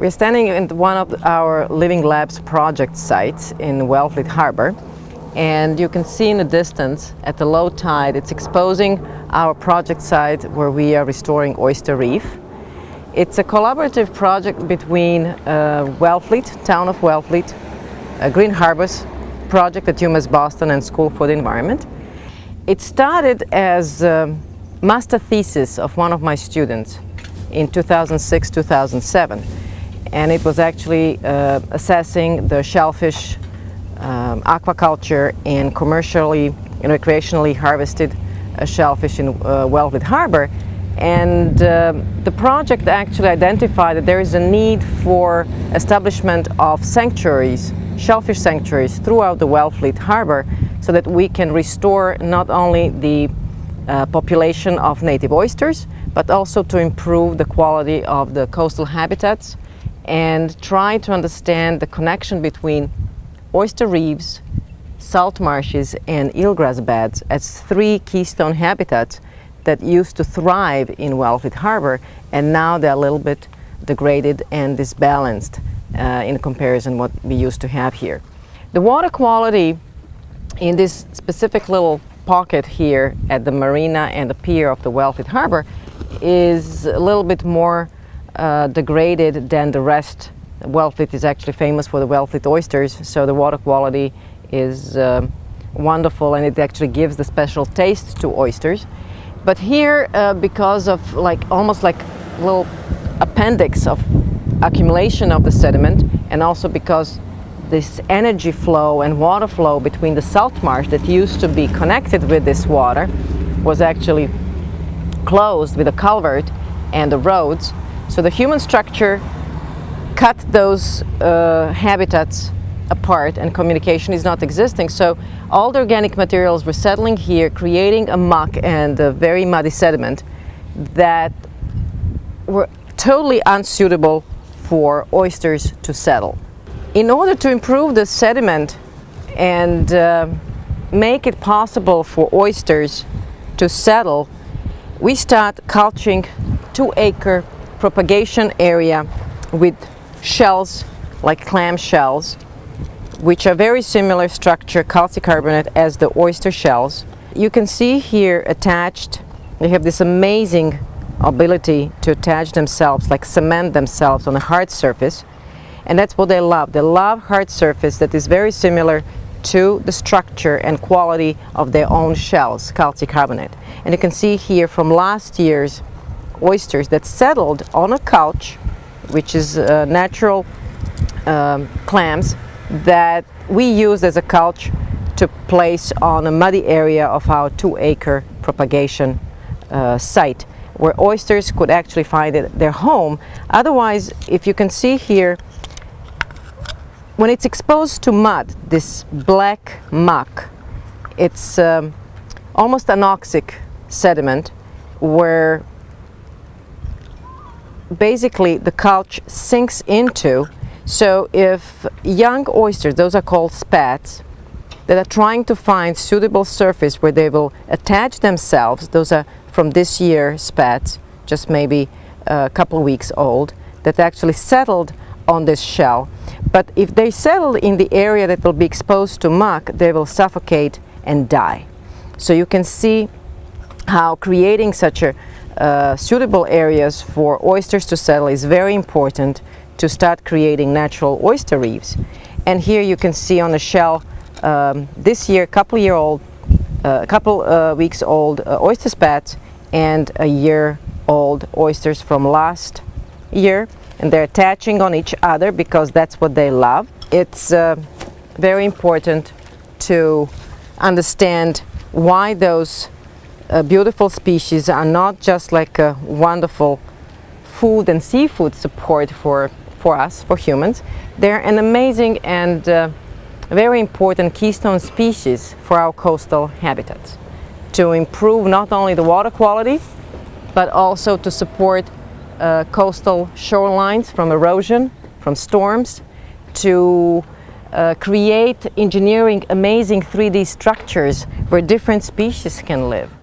We're standing in one of our Living Labs project sites in Wellfleet Harbor and you can see in the distance at the low tide it's exposing our project site where we are restoring Oyster Reef. It's a collaborative project between uh, Wellfleet, Town of Wellfleet, uh, Green Harbors project at UMass Boston and School for the Environment. It started as a master thesis of one of my students in 2006-2007 and it was actually uh, assessing the shellfish um, aquaculture and commercially and recreationally harvested uh, shellfish in uh, Wellfleet Harbor. And uh, the project actually identified that there is a need for establishment of sanctuaries, shellfish sanctuaries throughout the Wellfleet Harbor so that we can restore not only the uh, population of native oysters but also to improve the quality of the coastal habitats and try to understand the connection between oyster reefs, salt marshes and eelgrass beds as three keystone habitats that used to thrive in Wellfleet Harbor and now they're a little bit degraded and disbalanced uh, in comparison what we used to have here. The water quality in this specific little pocket here at the marina and the pier of the Wellfleet Harbor is a little bit more uh, degraded than the rest. Wellfleet is actually famous for the Wellfleet oysters, so the water quality is uh, wonderful and it actually gives the special taste to oysters. But here, uh, because of like almost like little appendix of accumulation of the sediment and also because this energy flow and water flow between the salt marsh that used to be connected with this water was actually closed with a culvert and the roads so the human structure cut those uh, habitats apart and communication is not existing. So all the organic materials were settling here, creating a muck and a very muddy sediment that were totally unsuitable for oysters to settle. In order to improve the sediment and uh, make it possible for oysters to settle, we start culturing two acre propagation area with shells like clam shells which are very similar structure calcicarbonate as the oyster shells. You can see here attached they have this amazing ability to attach themselves like cement themselves on a hard surface and that's what they love. They love hard surface that is very similar to the structure and quality of their own shells, calcicarbonate. And you can see here from last year's oysters that settled on a cultch, which is uh, natural um, clams that we use as a cultch to place on a muddy area of our two acre propagation uh, site where oysters could actually find it, their home. Otherwise, if you can see here, when it's exposed to mud, this black muck, it's um, almost anoxic sediment where basically the cultch sinks into. So if young oysters, those are called spats, that are trying to find suitable surface where they will attach themselves, those are from this year spats, just maybe a couple weeks old, that actually settled on this shell. But if they settle in the area that will be exposed to muck, they will suffocate and die. So you can see how creating such a uh, suitable areas for oysters to settle is very important to start creating natural oyster reefs. And here you can see on the shell um, this year, couple year old, a uh, couple uh, weeks old uh, oyster spats and a year old oysters from last year. And they're attaching on each other because that's what they love. It's uh, very important to understand why those uh, beautiful species are not just like a wonderful food and seafood support for, for us, for humans. They're an amazing and uh, very important keystone species for our coastal habitats to improve not only the water quality but also to support uh, coastal shorelines from erosion, from storms, to uh, create engineering amazing 3D structures where different species can live.